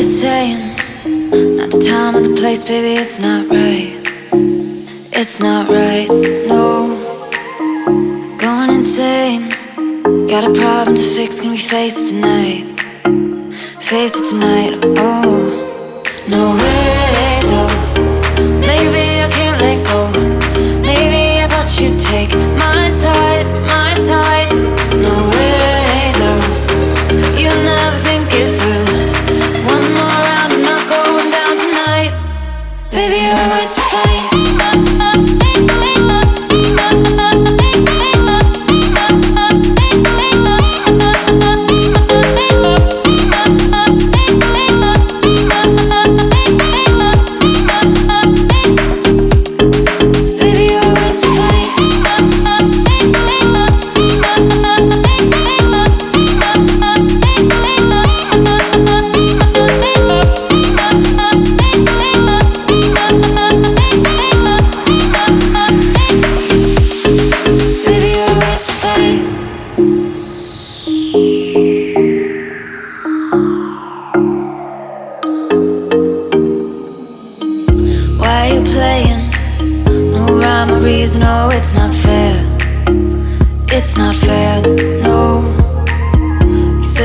you're saying. Not the time or the place, baby, it's not right. It's not right, no. Going insane. Got a problem to fix, can we face it tonight? Face it tonight, oh. No way, though. Maybe I can't let go. Maybe I thought you'd take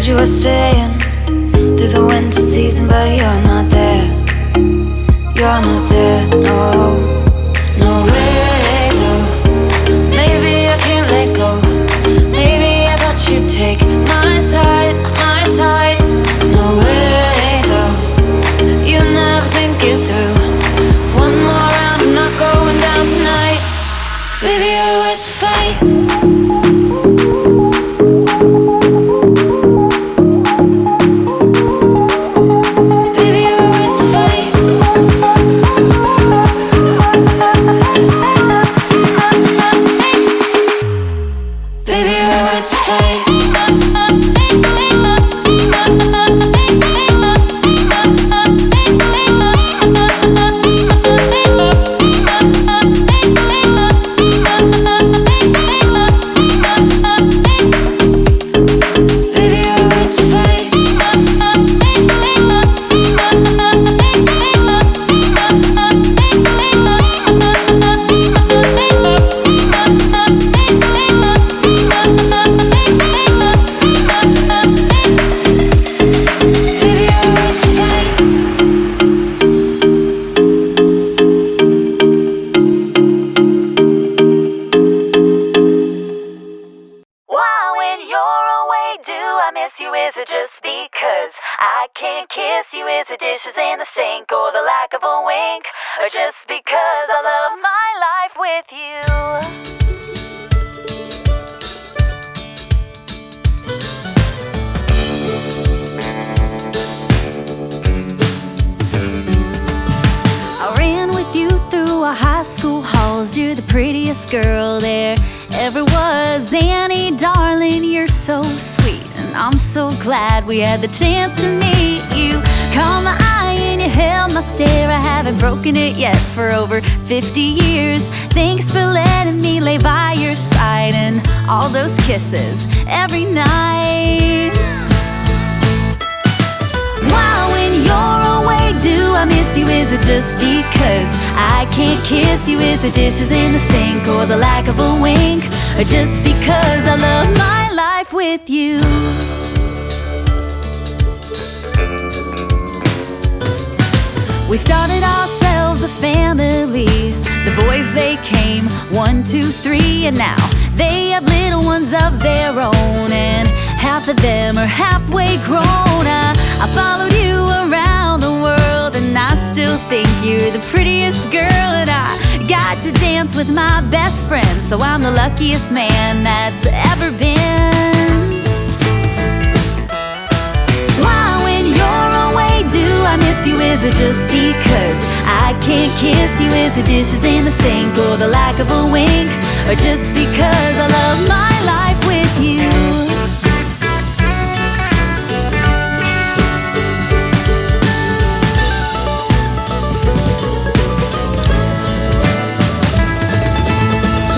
said you were staying through the winter season, but you're not there. You're not there, Or just because I love my life with you? I ran with you through our high school halls. You're the prettiest girl there ever was. Annie, darling, you're so sweet. And I'm so glad we had the chance to meet you. My you held my stare. I haven't broken it yet for over 50 years. Thanks for letting me lay by your side and all those kisses every night. Why, when you're away, do I miss you? Is it just because I can't kiss you? Is it dishes in the sink or the lack of a wink? Or just because I love my life with you? We started ourselves a family. The boys, they came one, two, three, and now they have little ones of their own. And half of them are halfway grown. I, I followed you around the world, and I still think you're the prettiest girl. And I got to dance with my best friend, so I'm the luckiest man that's ever been. I miss you? Is it just because I can't kiss you? Is it dishes in the sink or the lack of a wink? Or just because I love my life with you?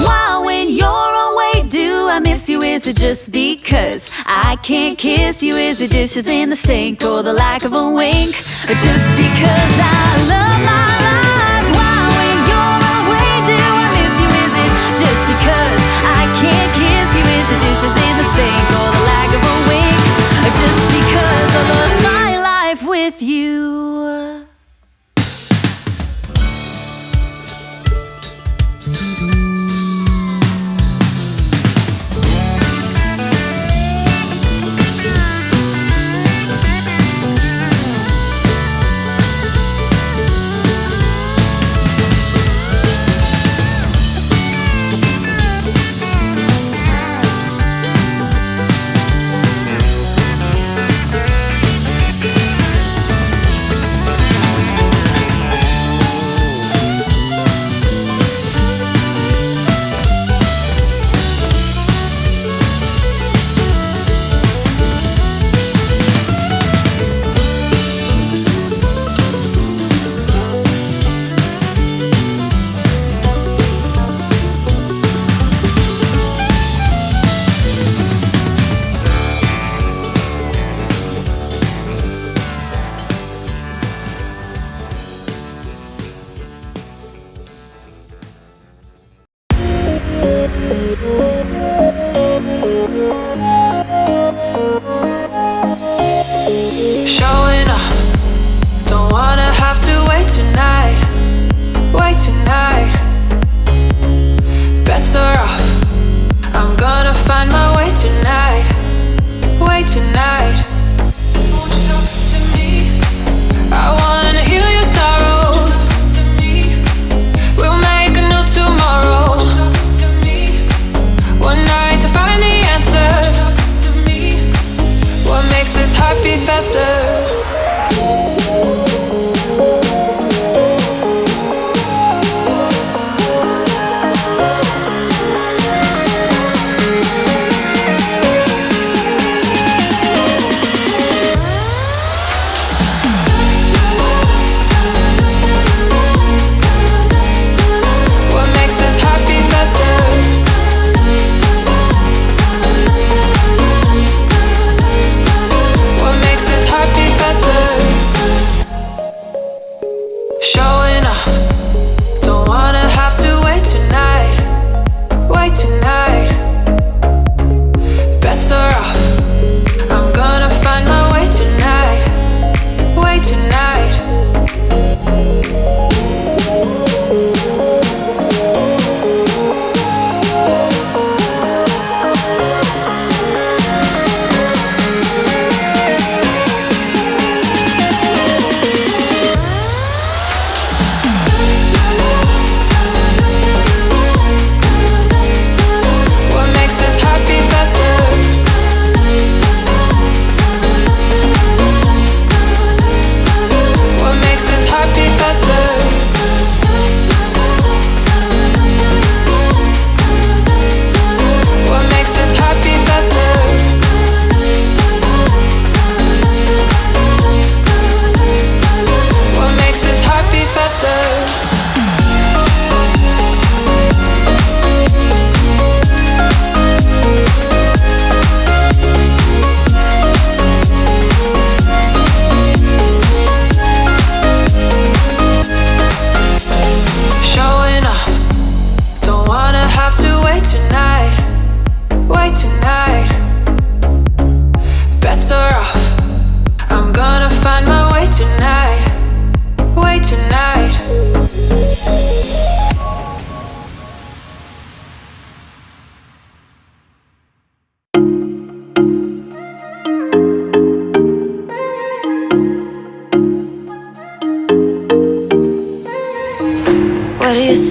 Why, when you're away, do I miss you? Is it just because I can't kiss you? Is it dishes in the sink or the lack of a wink? Just because I love my life? Why when you're away do I miss you? Is it just because I can't kiss you? Is it dishes in the sink or the lack of a wink? Just because I love my life with you?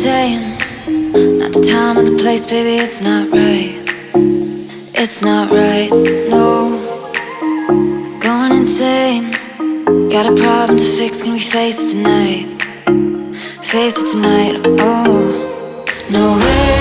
Saying? Not the time or the place, baby, it's not right. It's not right, no. Going insane. Got a problem to fix, can we face it tonight? Face it tonight, oh. No way,